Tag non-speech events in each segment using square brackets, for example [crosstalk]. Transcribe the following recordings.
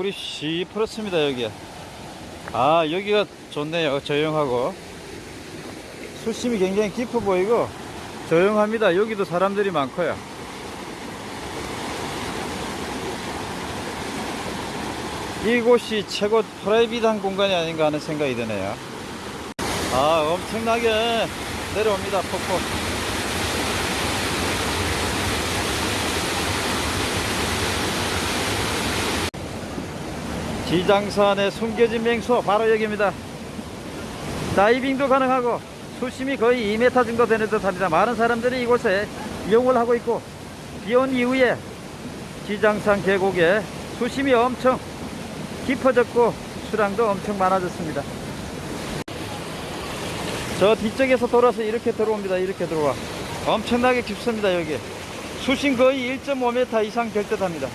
물이 씨 풀었습니다 여기 아 여기가 좋네요. 조용하고. 수심이 굉장히 깊어 보이고 조용합니다. 여기도 사람들이 많고요. 이곳이 최고 프라이빗한 공간이 아닌가 하는 생각이 드네요. 아 엄청나게 내려옵니다 폭포 지장산에 숨겨진 맹수 바로 여기입니다. 다이빙도 가능하고 수심이 거의 2m 정도 되는 듯 합니다. 많은 사람들이 이곳에 이용을 하고 있고 비온 이후에 지장산 계곡에 수심이 엄청 깊어졌고 수량도 엄청 많아졌습니다. 저 뒤쪽에서 돌아서 이렇게 들어옵니다. 이렇게 들어와. 엄청나게 깊습니다 여기. 수심 거의 1.5m 이상 될 듯 합니다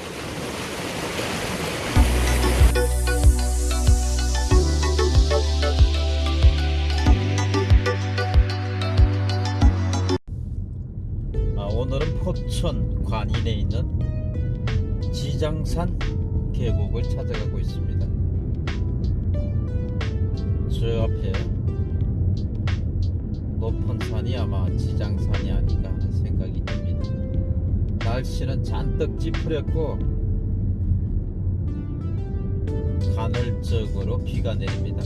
포천 관인에 있는 지장산 계곡을 찾아가고 있습니다. 저 앞에 높은 산이 아마 지장산이 아닌가 하는 생각이 듭니다. 날씨는 잔뜩 찌푸렸고 간헐적으로 비가 내립니다.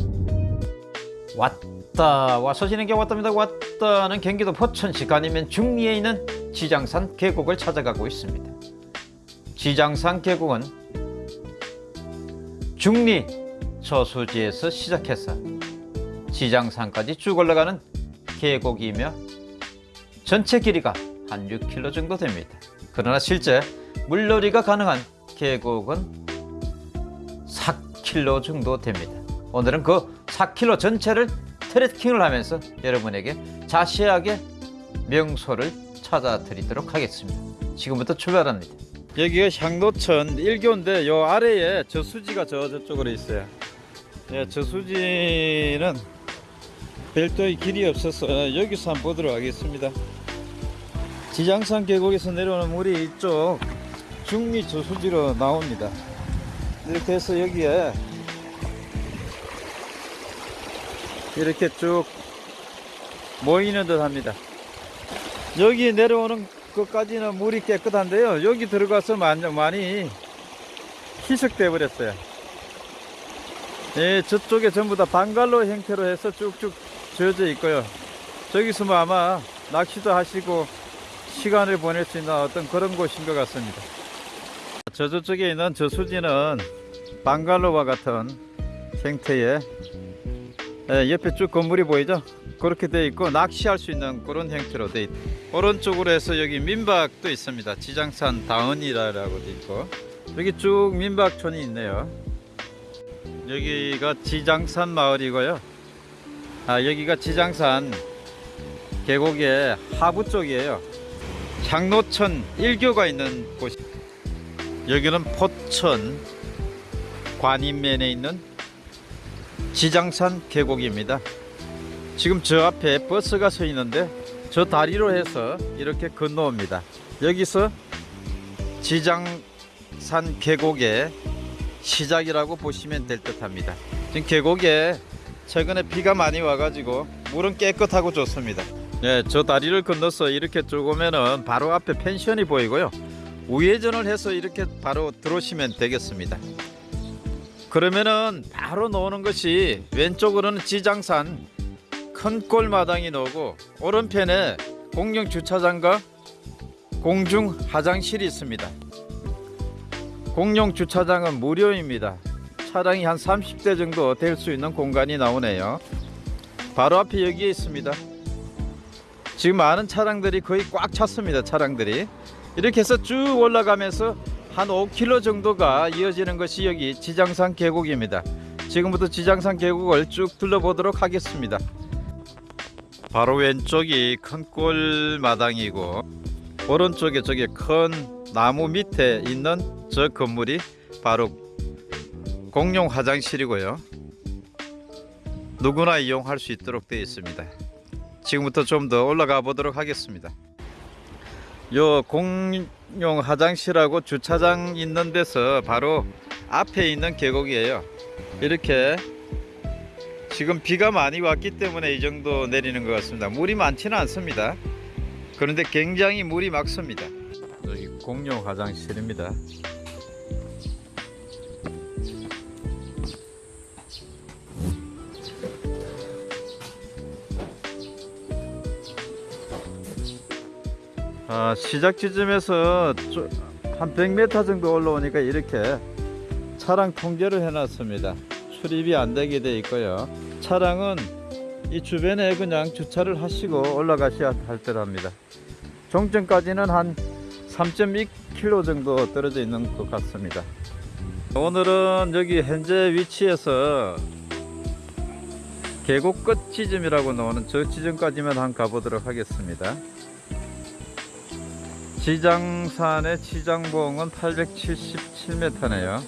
왔다 와서 지는 게 왔답니다. 왔 다는 경기도 포천시 아니면 중리에 있는 지장산 계곡을 찾아가고 있습니다. 지장산 계곡은 중리 저수지에서 시작해서 지장산까지 쭉 올라가는 계곡이며 전체 길이가 한 6km 정도 됩니다. 그러나 실제 물놀이가 가능한 계곡은 4km 정도 됩니다. 오늘은 그 4km 전체를 트레킹을 하면서 여러분에게 자세하게 명소를 찾아 드리도록 하겠습니다. 지금부터 출발합니다. 여기가 향로천 1교인데 요 아래에 저수지가 저 저쪽으로 있어요. 예, 저수지는 별도의 길이 없어서 여기서 한번 보도록 하겠습니다. 지장산 계곡에서 내려오는 물이 이쪽 중리 저수지로 나옵니다. 이렇게 해서 여기에 이렇게 쭉 모이는 듯 합니다. 여기 내려오는 것까지는 물이 깨끗한데요. 여기 들어가서 많이, 희석돼 버렸어요. 예, 저쪽에 전부 다 방갈로 형태로 해서 쭉쭉 지어져 있고요. 저기서 뭐 아마 낚시도 하시고 시간을 보낼 수 있는 어떤 그런 곳인 것 같습니다. 저 저쪽에 있는 저수지는 방갈로와 같은 형태의 예, 옆에 쭉 건물이 보이죠? 그렇게 되어 있고 낚시할 수 있는 그런 형태로 되어 있고 오른쪽으로 해서 여기 민박도 있습니다. 지장산 다은이라고 되어 있고 여기 쭉 민박촌이 있네요. 여기가 지장산 마을이고요. 아, 여기가 지장산 계곡의 하부 쪽이에요. 향로천 1교가 있는 곳. 여기는 포천 관인면에 있는 지장산 계곡입니다. 지금 저 앞에 버스가 서 있는데 저 다리로 해서 이렇게 건너옵니다. 여기서 지장산 계곡의 시작이라고 보시면 될 듯 합니다. 지금 계곡에 최근에 비가 많이 와가지고 물은 깨끗하고 좋습니다. 네, 저 다리를 건너서 이렇게 쭉 오면은 바로 앞에 펜션이 보이고요. 우회전을 해서 이렇게 바로 들어오시면 되겠습니다. 그러면은 바로 나오는 것이 왼쪽으로는 지장산 큰 골마당이 나오고 오른편에 공영 주차장과 공중 화장실이 있습니다. 공용 주차장은 무료입니다. 차량이 한 30대 정도 될 수 있는 공간이 나오네요. 바로 앞에 여기에 있습니다. 지금 많은 차량들이 거의 꽉 찼습니다. 차량들이 이렇게 해서 쭉 올라가면서 한 5km 정도가 이어지는 것이 여기 지장산 계곡입니다. 지금부터 지장산 계곡을 쭉 둘러보도록 하겠습니다. 바로 왼쪽이 큰 골마당이고 오른쪽에 저기 큰 나무 밑에 있는 저 건물이 바로 공용 화장실이고요. 누구나 이용할 수 있도록 되어 있습니다. 지금부터 좀 더 올라가 보도록 하겠습니다. 요 공용 화장실하고 주차장 있는 데서 바로 앞에 있는 계곡이에요. 이렇게 지금 비가 많이 왔기 때문에 이 정도 내리는 것 같습니다. 물이 많지는 않습니다. 그런데 굉장히 물이 막습니다. 여기 공용 화장실입니다. 아, 시작 지점에서 좀- 한 100m 정도 올라오니까 이렇게 차량 통제를 해놨습니다. 출입이 안 되게 돼 있고요. 차량은 이 주변에 그냥 주차를 하시고 올라가셔야 할 때랍니다. 종점까지는 한 3.2km 정도 떨어져 있는 것 같습니다. 오늘은 여기 현재 위치에서 계곡 끝 지점이라고 나오는 저 지점까지만 한 가보도록 하겠습니다. 지장산의 지장봉은 877m네요.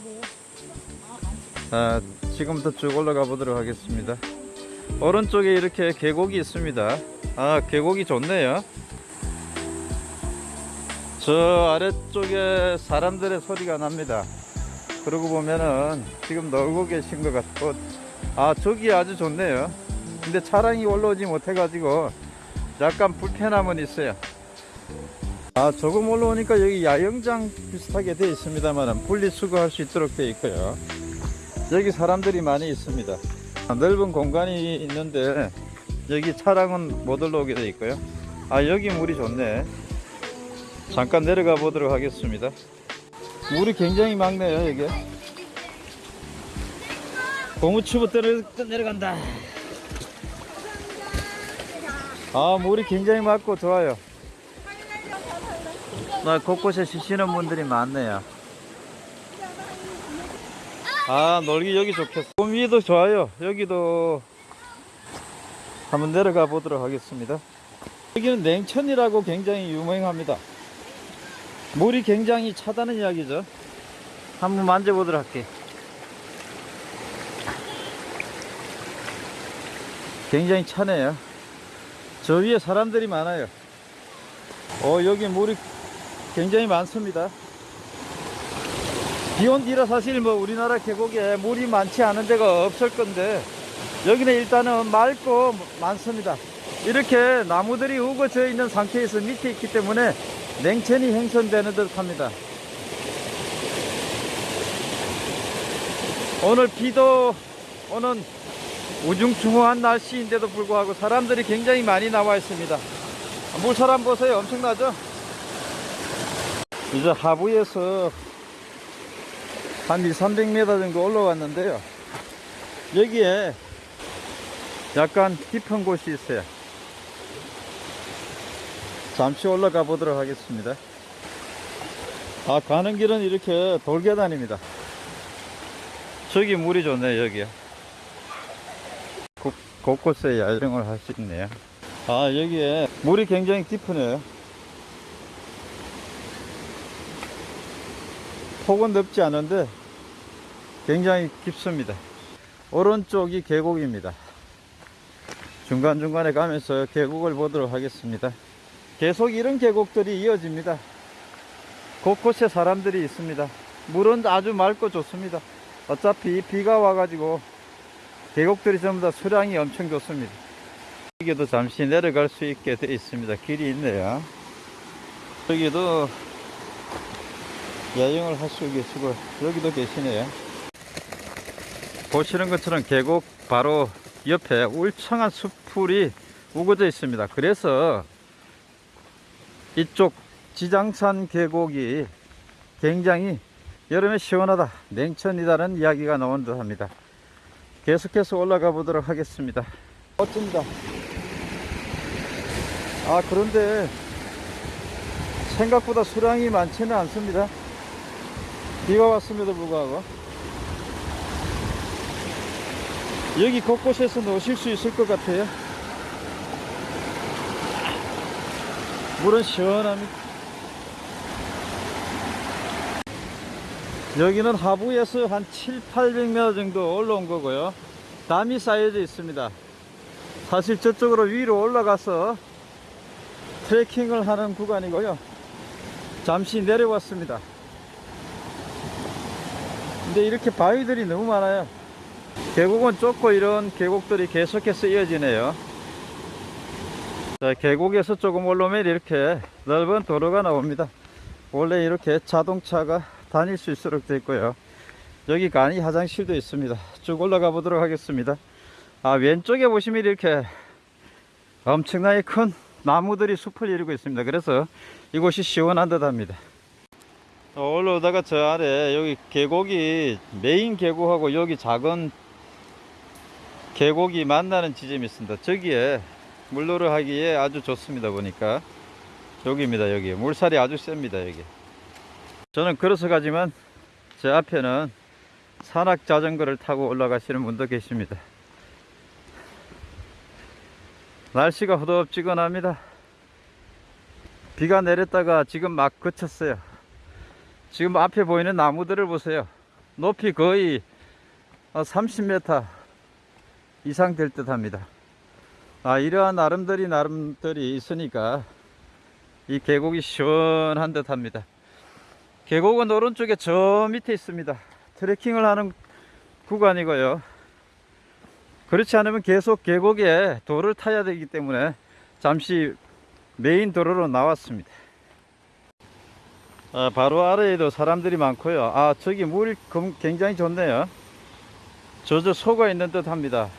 아, 지금부터 쭉 올라가 보도록 하겠습니다. 오른쪽에 이렇게 계곡이 있습니다. 아, 계곡이 좋네요. 저 아래쪽에 사람들의 소리가 납니다. 그러고 보면은 지금 놀고 계신 것 같고, 아, 저기 아주 좋네요. 근데 차량이 올라오지 못해 가지고 약간 불편함은 있어요. 아 조금 올라오니까 여기 야영장 비슷하게 되어 있습니다만 분리수거할 수 있도록 되어 있고요 여기 사람들이 많이 있습니다. 아, 넓은 공간이 있는데 여기 차량은 못 올라오게 되어 있고요. 아 여기 물이 좋네. 잠깐 내려가 보도록 하겠습니다. 물이 굉장히 맑네요 여기. 고무추부터 내려- 내려간다. 아 물이 굉장히 맑고 좋아요. 나 곳곳에 쉬시는 분들이 많네요. 아, 놀기 여기 좋겠어. 꿈 위도 좋아요. 여기도 한번 내려가 보도록 하겠습니다. 여기는 냉천이라고 굉장히 유명합니다. 물이 굉장히 차다는 이야기죠. 한번 만져보도록 할게. 굉장히 차네요. 저 위에 사람들이 많아요. 어, 여기 물이 굉장히 많습니다. 비온 뒤라 사실 뭐 우리나라 계곡에 물이 많지 않은 데가 없을 건데 여기는 일단은 맑고 많습니다. 이렇게 나무들이 우거져 있는 상태에서 밑에 있기 때문에 냉천이 형성되는 듯 합니다. 오늘 비도 오는 우중충한 날씨인데도 불구하고 사람들이 굉장히 많이 나와 있습니다. 물사람 보세요. 엄청나죠? 이제 하부에서 한 2, 300m 정도 올라왔는데요. 여기에 약간 깊은 곳이 있어요. 잠시 올라가 보도록 하겠습니다. 아, 가는 길은 이렇게 돌계단입니다. 저기 물이 좋네요, 여기요. 곳, 곳곳에 야영을 할 수 있네요. 아, 여기에 물이 굉장히 깊으네요. 폭은 넓지 않은데 굉장히 깊습니다. 오른쪽이 계곡입니다. 중간중간에 가면서 계곡을 보도록 하겠습니다. 계속 이런 계곡들이 이어집니다. 곳곳에 사람들이 있습니다. 물은 아주 맑고 좋습니다. 어차피 비가 와가지고 계곡들이 전부 다 수량이 엄청 좋습니다. 여기도 잠시 내려갈 수 있게 되어 있습니다. 길이 있네요. 여기도 야영을 할수 계시고 여기도 계시네요. 보시는 것처럼 계곡 바로 옆에 울창한 숲풀이 우거져 있습니다. 그래서 이쪽 지장산 계곡이 굉장히 여름에 시원하다, 냉천이다는 이야기가 나온 듯 합니다. 계속해서 올라가 보도록 하겠습니다. 멋집니다. 아, 그런데 생각보다 수량이 많지는 않습니다. 비가 왔음에도 불구하고 여기 곳곳에서 노실 수 있을 것 같아요. 물은 시원합니다. 여기는 하부에서 한 7, 800m 정도 올라온 거고요. 담이 쌓여져 있습니다. 사실 저쪽으로 위로 올라가서 트레킹을 하는 구간이고요. 잠시 내려왔습니다. 근데 이렇게 바위들이 너무 많아요. 계곡은 좁고 이런 계곡들이 계속해서 이어지네요. 자, 계곡에서 조금 올라오면 이렇게 넓은 도로가 나옵니다. 원래 이렇게 자동차가 다닐 수 있도록 되어 있고요. 여기 간이 화장실도 있습니다. 쭉 올라가 보도록 하겠습니다. 아, 왼쪽에 보시면 이렇게 엄청나게 큰 나무들이 숲을 이루고 있습니다. 그래서 이곳이 시원한 듯 합니다. 어, 올라오다가 저 아래 여기 계곡이 메인 계곡하고 여기 작은 계곡이 만나는 지점이 있습니다. 저기에 물놀이 하기에 아주 좋습니다. 보니까 여기입니다. 여기 물살이 아주 셉니다. 여기 저는 걸어서 가지만 제 앞에는 산악 자전거를 타고 올라가시는 분도 계십니다. 날씨가 후덥지근합니다. 비가 내렸다가 지금 막 그쳤어요. 지금 앞에 보이는 나무들을 보세요. 높이 거의 30m 이상 될 듯 합니다. 아, 이러한 나름들이 나름들이 있으니까 이 계곡이 시원한 듯 합니다. 계곡은 오른쪽에 저 밑에 있습니다. 트레킹을 하는 구간이고요. 그렇지 않으면 계속 계곡에 돌을 타야 되기 때문에 잠시 메인 도로로 나왔습니다. 아, 바로 아래에도 사람들이 많고요. 아, 저기 검- 굉장히 좋네요. 저저 소가 있는 듯 합니다.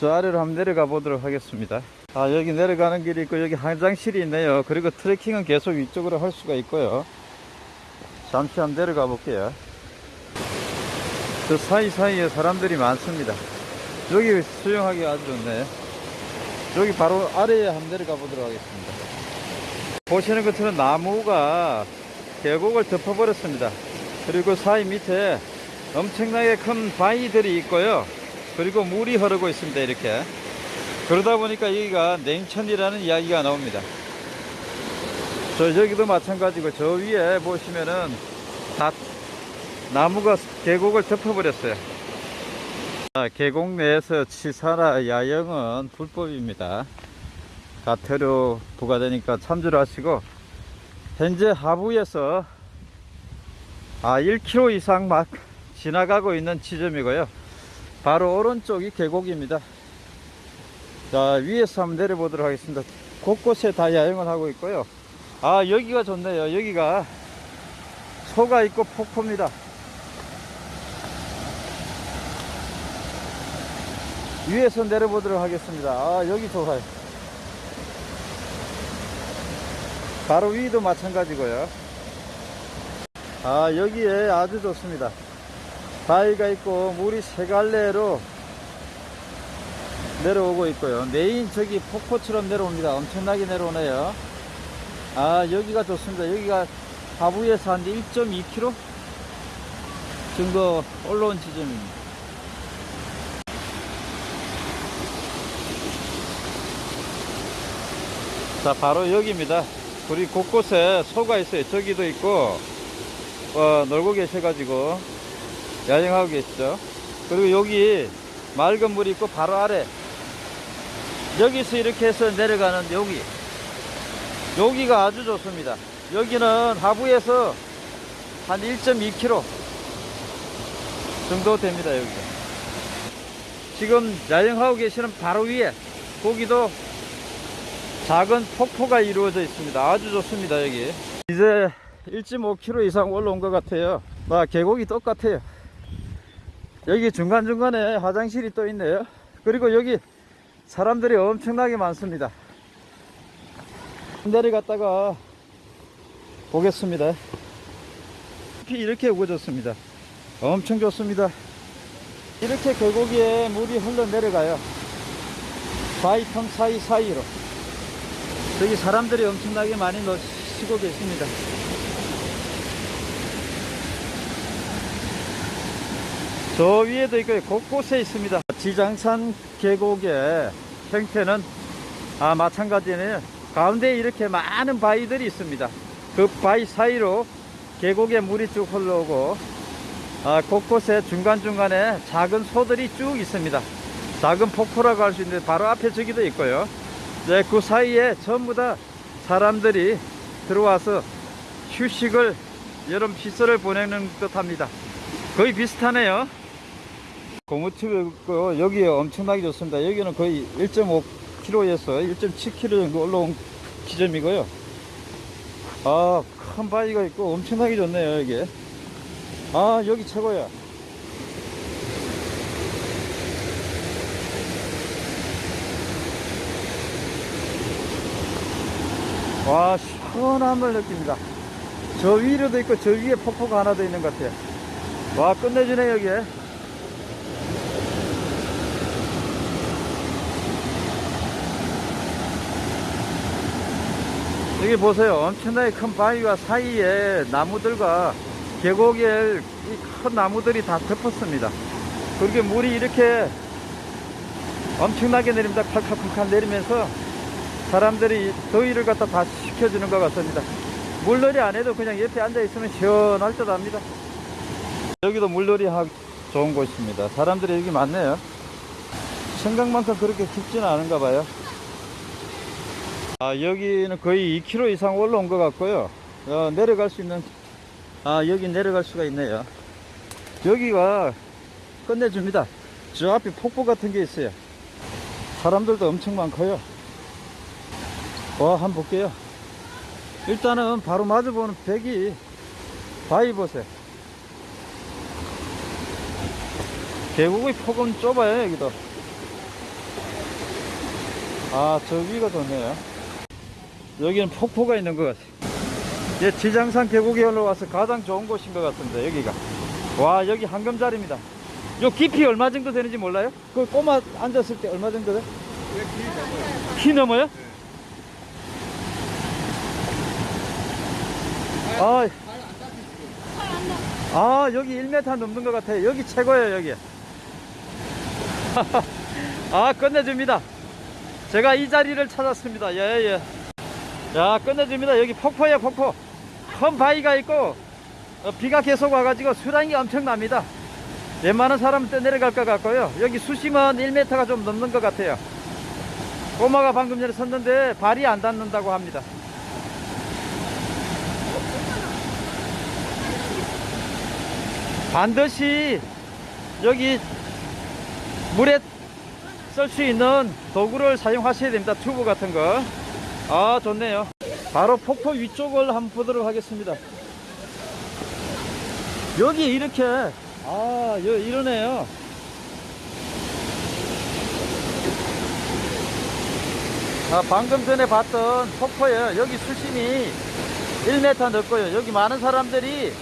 저 아래로 한번 내려가 보도록 하겠습니다. 아, 여기 내려가는 길이 있고, 여기 화장실이 있네요. 그리고 트레킹은 계속 위쪽으로 할 수가 있고요. 잠시 한번 내려가 볼게요. 저 사이사이에 사람들이 많습니다. 여기 수영하기 아주 좋네. 여기 바로 아래에 한번 내려가 보도록 하겠습니다. 보시는 것처럼 나무가 계곡을 덮어버렸습니다. 그리고 사이 밑에 엄청나게 큰 바위들이 있고요. 그리고 물이 흐르고 있습니다. 이렇게. 그러다 보니까 여기가 냉천이라는 이야기가 나옵니다. 저 여기도 마찬가지고 저 위에 보시면은 다 나무가 계곡을 덮어버렸어요. 자, 계곡 내에서 치사나 야영은 불법입니다. 가태료 부과되니까 참조를 하시고 현재 하부에서 아 1km 이상 막 지나가고 있는 지점이고요. 바로 오른쪽이 계곡입니다. 자 위에서 한번 내려보도록 하겠습니다. 곳곳에 다 야영을 하고 있고요. 아 여기가 좋네요. 여기가 소가 있고 폭포입니다. 위에서 내려보도록 하겠습니다. 아 여기 좋아요. 바로 위도 마찬가지고요. 아 여기에 아주 좋습니다. 바위가 있고 물이 세 갈래로 내려오고 있고요. 메인 저기 폭포처럼 내려옵니다. 엄청나게 내려오네요. 아 여기가 좋습니다. 여기가 하부에서 한 1.2km 정도 올라온 지점입니다. 자 바로 여기입니다. 우리 곳곳에 소가 있어요. 저기도 있고 어, 놀고 계셔가지고 야영하고 계시죠. 그리고 여기 맑은 물이 있고 바로 아래 여기서 이렇게 해서 내려가는 여기 여기가 아주 좋습니다. 여기는 하부에서 한 1.2km 정도 됩니다. 여기가 지금 야영하고 계시는 바로 위에 거기도 작은 폭포가 이루어져 있습니다. 아주 좋습니다. 여기 이제 1.5km 이상 올라온 것 같아요. 아, 계곡이 똑같아요. 여기 중간중간에 화장실이 또 있네요. 그리고 여기 사람들이 엄청나게 많습니다. 내려갔다가 보겠습니다. 이렇게 우거졌습니다. 엄청 좋습니다. 이렇게 계곡에 물이 흘러내려가요. 바위틈 사이사이로. 여기 사람들이 엄청나게 많이 쉬고 계십니다. 저 위에도 있고요. 곳곳에 있습니다. 지장산 계곡의 형태는 아, 마찬가지네요. 가운데 이렇게 많은 바위들이 있습니다. 그 바위 사이로 계곡에 물이 쭉 흘러오고 아, 곳곳에 중간중간에 작은 소들이 쭉 있습니다. 작은 폭포라고 할 수 있는데 바로 앞에 저기도 있고요. 네, 그 사이에 전부 다 사람들이 들어와서 휴식을 여름 시설을 보내는 듯 합니다. 거의 비슷하네요. 고무튜브 있고 여기 엄청나게 좋습니다. 여기는 거의 1.5km에서 1.7km 정도 올라온 지점이고요. 아, 큰 바위가 있고 엄청나게 좋네요, 여기. 아, 여기 최고야. 와, 시원함을 느낍니다. 저 위로도 있고 저 위에 폭포가 하나 더 있는 것 같아요. 와, 끝내주네, 여기. 여기 보세요. 엄청나게 큰 바위와 사이에 나무들과 계곡에 이큰 나무들이 다 덮었습니다. 그렇게 물이 이렇게 엄청나게 내립니다. 칼칼칼칼 내리면서 사람들이 더위를 갖다 다 식혀주는 것 같습니다. 물놀이 안 해도 그냥 옆에 앉아 있으면 시원할 듯 합니다. 여기도 물놀이 하기 좋은 곳입니다. 사람들이 여기 많네요. 생각만큼 그렇게 깊지는 않은가 봐요. 아, 여기는 거의 2km 이상 올라온 것 같고요. 어, 내려갈 수 있는, 아, 여기 내려갈 수가 있네요. 여기가 끝내줍니다. 저 앞에 폭포 같은 게 있어요. 사람들도 엄청 많고요. 와, 한번 볼게요. 일단은 바로 마주보는 벽이 바위 보세요. 계곡의 폭은 좁아요, 여기도. 아, 저 위가 좋네요. 여기는 폭포가 있는 것 같아요. 예, 지장산 계곡에 올라와서 가장 좋은 곳인 것 같은데, 여기가. 와, 여기 황금자리입니다. 요 깊이 얼마 정도 되는지 몰라요? 그 꼬마 앉았을 때 얼마 정도 돼? 키 넘어요? 아, 아, 여기 1m 넘는 것 같아요. 여기 최고예요, 여기. [laughs] 아, 끝내줍니다. 제가 이 자리를 찾았습니다. 예, 예. 야, 끝내줍니다. 여기 폭포예요, 폭포. 큰 바위가 있고, 어, 비가 계속 와가지고 수량이 엄청납니다. 웬만한 사람은 또 내려갈 것 같고요. 여기 수심은 1m가 좀 넘는 것 같아요. 꼬마가 방금 전에 섰는데 발이 안 닿는다고 합니다. 반드시 여기 물에 쓸 수 있는 도구를 사용하셔야 됩니다. 튜브 같은 거. 아, 좋네요. 바로 폭포 위쪽을 한번 보도록 하겠습니다. 여기 이렇게, 아, 여, 이러네요. 아, 방금 전에 봤던 폭포에 여기 수심이 1m 넓고요. 여기 많은 사람들이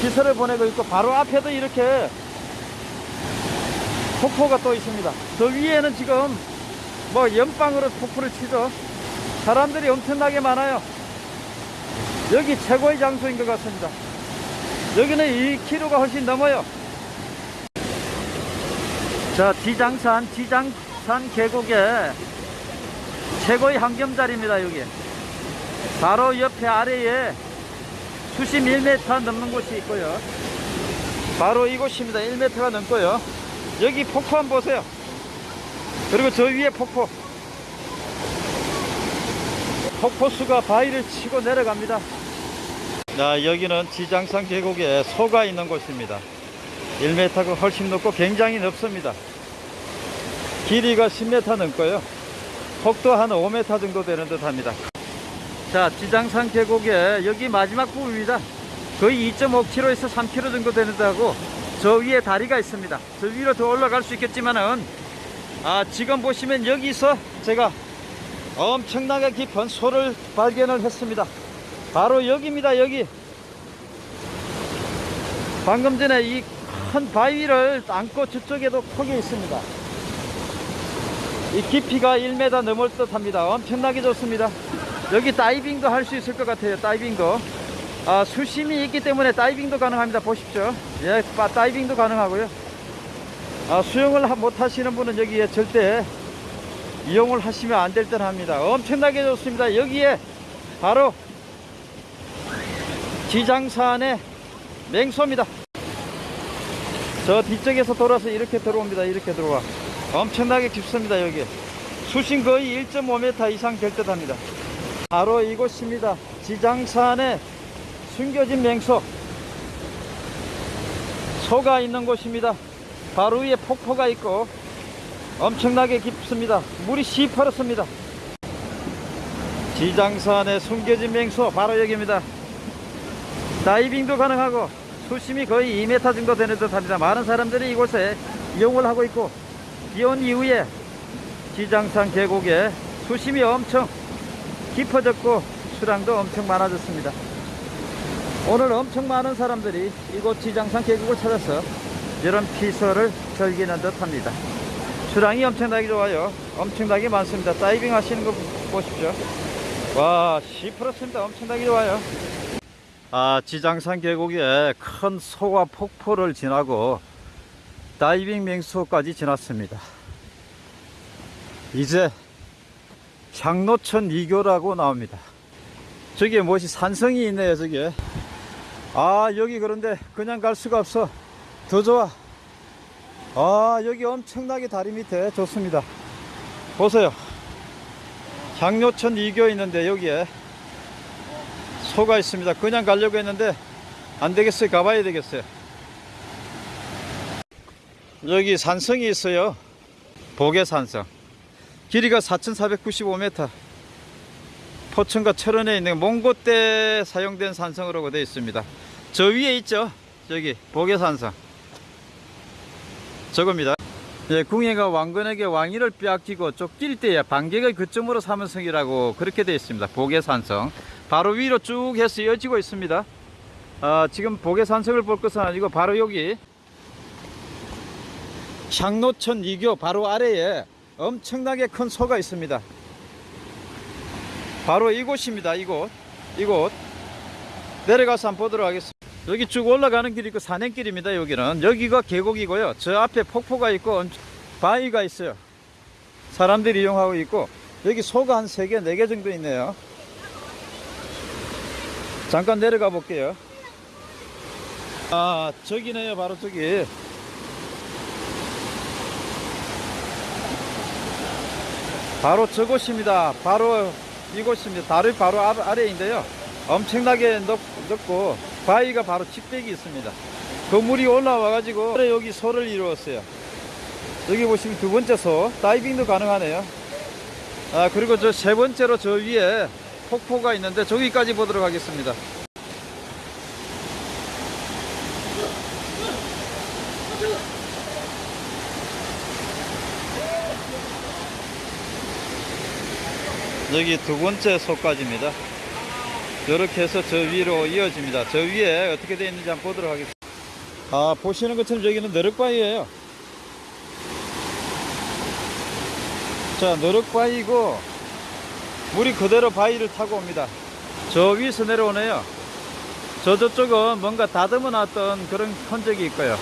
기설을 보내고 있고 바로 앞에도 이렇게 폭포가 또 있습니다. 저 위에는 지금 뭐 연방으로 폭포를 치죠. 사람들이 엄청나게 많아요. 여기 최고의 장소인 것 같습니다. 여기는 2km가 훨씬 넘어요. 자, 지장산, 지장산 계곡에 최고의 환경자리입니다, 여기. 바로 옆에 아래에 수심 1m 넘는 곳이 있고요. 바로 이곳입니다. 1m가 넘고요. 여기 폭포 한번 보세요. 그리고 저 위에 폭포. 폭포수가 바위를 치고 내려갑니다. 자, 여기는 지장산 계곡에 소가 있는 곳입니다. 1m가 훨씬 높고 굉장히 넓습니다. 길이가 10m 넘고요. 폭도 한 5m 정도 되는 듯 합니다. 자, 지장산 계곡에 여기 마지막 부분입니다. 거의 2.5km에서 3km 정도 되는 데하고 저 위에 다리가 있습니다. 저 위로 더 올라갈 수 있겠지만은 아, 지금 보시면 여기서 제가 엄청나게 깊은 소를 발견을 했습니다. 바로 여기입니다. 여기. 방금 전에 이 큰 바위를 안고 저쪽에도 폭이 있습니다. 이 깊이가 1m 넘을 듯 합니다. 엄청나게 좋습니다. 여기 다이빙도 할 수 있을 것 같아요. 다이빙도. 아, 수심이 있기 때문에 다이빙도 가능합니다. 보십시오. 예, 바- 다이빙도 가능하고요. 아, 수영을 하- 못 하시는 분은 여기에 절대 이용을 하시면 안 될 듯 합니다. 엄청나게 좋습니다. 여기에 바로 지장산의 맹소입니다. 저 뒤쪽에서 돌아서 이렇게 들어옵니다. 이렇게 들어와. 엄청나게 깊습니다. 여기. 수심 거의 1.5m 이상 될 듯 합니다. 바로 이곳입니다. 지장산의 숨겨진 맹소. 소가 있는 곳입니다. 바로 위에 폭포가 있고 엄청나게 깊습니다. 물이 시퍼렇습니다. 지장산에 숨겨진 맹수 바로 여기입니다. 다이빙도 가능하고 수심이 거의 2m 정도 되는 듯 합니다. 많은 사람들이 이곳에 이용을 하고 있고 비온 이후에 지장산 계곡에 수심이 엄청 깊어졌고 수량도 엄청 많아졌습니다. 오늘 엄청 많은 사람들이 이곳 지장산 계곡을 찾아서 이런 피서를 즐기는 듯 합니다. 수량이 엄청나게 좋아요. 엄청나게 많습니다. 다이빙 하시는 거 보십시오. 와, 시퍼렇습니다. 엄청나게 좋아요. 아, 지장산 계곡에 큰 소와 폭포를 지나고 다이빙 맹수까지 지났습니다. 이제 향로천 이교라고 나옵니다. 저기에 무엇이 산성이 있네요, 저기에. 아, 여기 그런데 그냥 갈 수가 없어. 더 좋아. 아, 여기 엄청나게 다리 밑에 좋습니다. 보세요. 향로천 이교 있는데 여기에 소가 있습니다. 그냥 가려고 했는데 안 되겠어요. 가봐야 되겠어요. 여기 산성이 있어요. 보계산성. 길이가 4,495m. 포천과 철원에 있는 몽고 때 사용된 산성으로 되어 있습니다. 저 위에 있죠. 저기 보계산성. 저겁니다. 예, 궁예가 왕건에게 왕위를 빼앗기고 쫓길 때에 반격의 그점으로 삼은 성이라고 그렇게 되어 있습니다. 보계산성. 바로 위로 쭉 해서 이어지고 있습니다. 아, 지금 보계산성을 볼 것은 아니고 바로 여기 향로천 이교 바로 아래에 엄청나게 큰 소가 있습니다. 바로 이곳입니다. 이곳. 이곳. 내려가서 한번 보도록 하겠습니다. 여기 쭉 올라가는 길이 있고 산행길입니다. 여기는. 여기가 계곡이고요. 저 앞에 폭포가 있고 엄- 바위가 있어요. 사람들이 이용하고 있고 여기 소가 한 3개, 4개 정도 있네요. 잠깐 내려가 볼게요. 아, 저기네요. 바로 저기. 바로 저곳입니다. 바로 이곳입니다. 다리 바로 아- 아래인데요. 엄청나게 넓, 넓고 바위가 바로 직백이 있습니다. 그 물이 올라와 가지고 여기 소를 이루었어요. 여기 보시면 두 번째 소 다이빙도 가능하네요. 아 그리고 저 세 번째로 저 위에 폭포가 있는데 저기까지 보도록 하겠습니다. 여기 두 번째 소까지입니다. 이렇게 해서 저 위로 이어집니다. 저 위에 어떻게 되어 있는지 한번 보도록 하겠습니다. 아, 보시는 것처럼 여기는 너럭바위예요. 자, 너럭바위고 물이 그대로 바위를 타고 옵니다. 저 위에서 내려오네요. 저 저쪽은 뭔가 다듬어 놨던 그런 흔적이 있고요.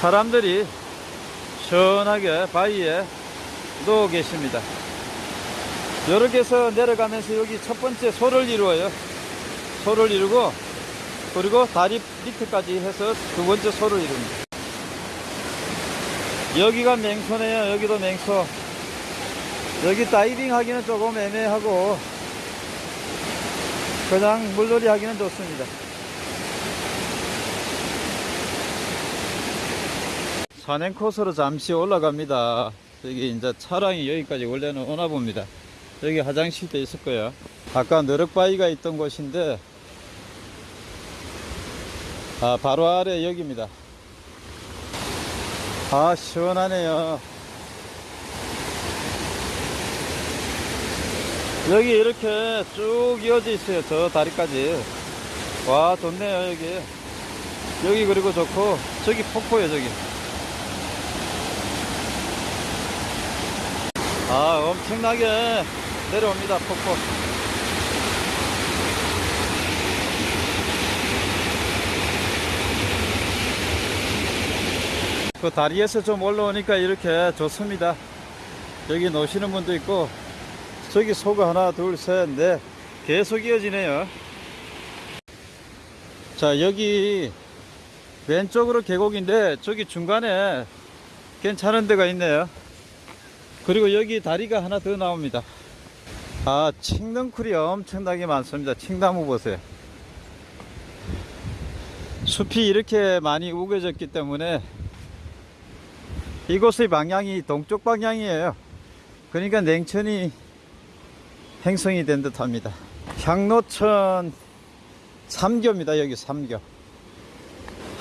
사람들이 시원하게 바위에 누워 계십니다. 이렇게 해서 내려가면서 여기 첫 번째 소를 이루어요. 소를 이루고 그리고 다리 밑에까지 해서 두 번째 소를 이룹니다. 여기가 맹소네요. 여기도 맹소. 여기 다이빙 하기는 조금 애매하고 그냥 물놀이 하기는 좋습니다. 산행 코스로 잠시 올라갑니다. 여기 이제 차량이 여기까지 원래는 오나 봅니다. 여기 화장실도 있을 거예요. 아까 너럭바위가 있던 곳인데, 아, 바로 아래 여기입니다. 아, 시원하네요. 여기 이렇게 쭉 이어져 있어요. 저 다리까지. 와, 좋네요, 여기. 여기 그리고 좋고, 저기 폭포예요, 저기. 아, 엄청나게 내려옵니다, 폭포. 그 다리에서 좀 올라오니까 이렇게 좋습니다. 여기 노시는 분도 있고, 저기 소가 하나, 둘, 셋, 넷. 계속 이어지네요. 자, 여기 왼쪽으로 계곡인데, 저기 중간에 괜찮은 데가 있네요. 그리고 여기 다리가 하나 더 나옵니다. 아, 칡넝쿨이 엄청나게 많습니다. 칡나무 보세요. 숲이 이렇게 많이 우겨졌기 때문에 이곳의 방향이 동쪽 방향이에요. 그러니까 냉천이 행성이 된 듯 합니다. 향로천 3교입니다. 여기 3교.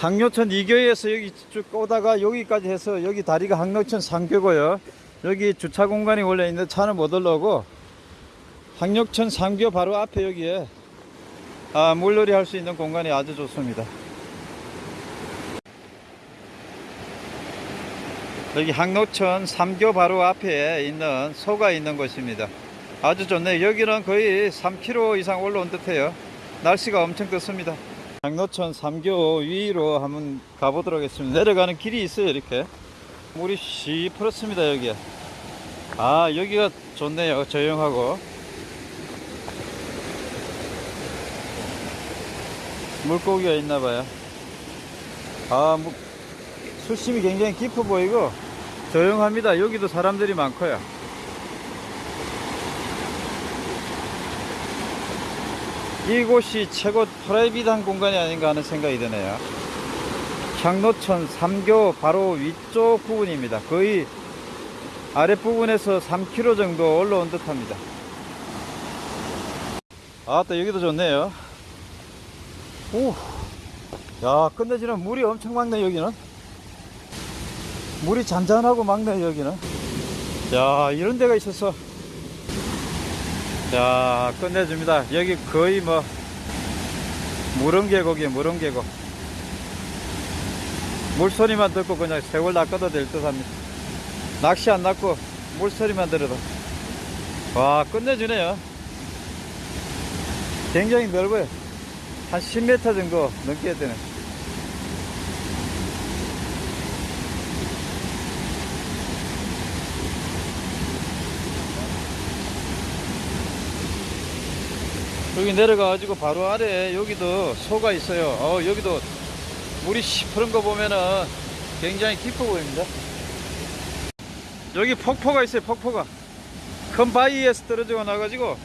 항로천 2교에서 여기 쭉 오다가 여기까지 해서 여기 다리가 항로천 3교고요. 여기 주차 공간이 원래 있는데 차는 못 올라오고 항로천 3교 바로 앞에 여기에 아, 물놀이 할 수 있는 공간이 아주 좋습니다. 여기 항로천 3교 바로 앞에 있는 소가 있는 곳입니다. 아주 좋네요. 여기는 거의 3km 이상 올라온 듯해요. 날씨가 엄청 덥습니다. 항로천 3교 위로 한번 가보도록 하겠습니다. 내려가는 길이 있어요, 이렇게. 물이 시퍼렇습니다, 여기에. 아, 여기가 좋네요. 조용하고. 물고기가 있나봐요. 아, 뭐, 수심이 굉장히 깊어 보이고, 조용합니다. 여기도 사람들이 많고요. 이곳이 최고 프라이빗한 공간이 아닌가 하는 생각이 드네요. 향로천 3교 바로 위쪽 부분입니다. 거의 아랫부분에서 3km 정도 올라온 듯 합니다. 아, 또 여기도 좋네요. 오, 야, 끝내주는 물이 엄청 많네, 여기는. 물이 잔잔하고 막네, 여기는. 야, 이런 데가 있어서. 자, 끝내줍니다. 여기 거의 뭐, 무릉계곡이에요, 무릉계곡. 물소리만 듣고 그냥 세월 낚아도 될 듯 합니다. 낚시 안 낚고 물소리만 들어도. 와, 끝내주네요. 굉장히 넓어요. 한 10m 정도 넘게 되네. 여기 내려가가지고 바로 아래에 여기도 소가 있어요. 어, 여기도 물이 시퍼런 거 보면은 굉장히 깊어 보입니다. 여기 폭포가 있어요, 폭포가. 큰 바위에서 떨어져 나가지고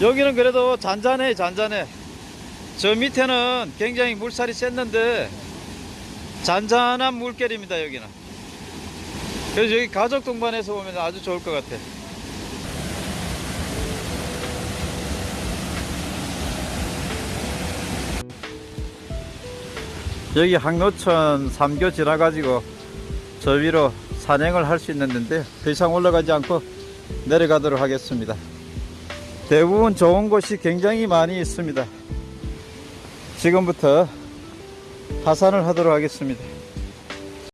여기는 그래도 잔잔해, 잔잔해. 저 밑에는 굉장히 물살이 셌는데 잔잔한 물결입니다, 여기는. 그래서 여기 가족 동반해서 보면 아주 좋을 것 같아. 여기 항로천 3교 지나가지고 저 위로 산행을 할 수 있는데 더 이상 올라가지 않고 내려가도록 하겠습니다. 대부분 좋은 곳이 굉장히 많이 있습니다. 지금부터 하산을 하도록 하겠습니다.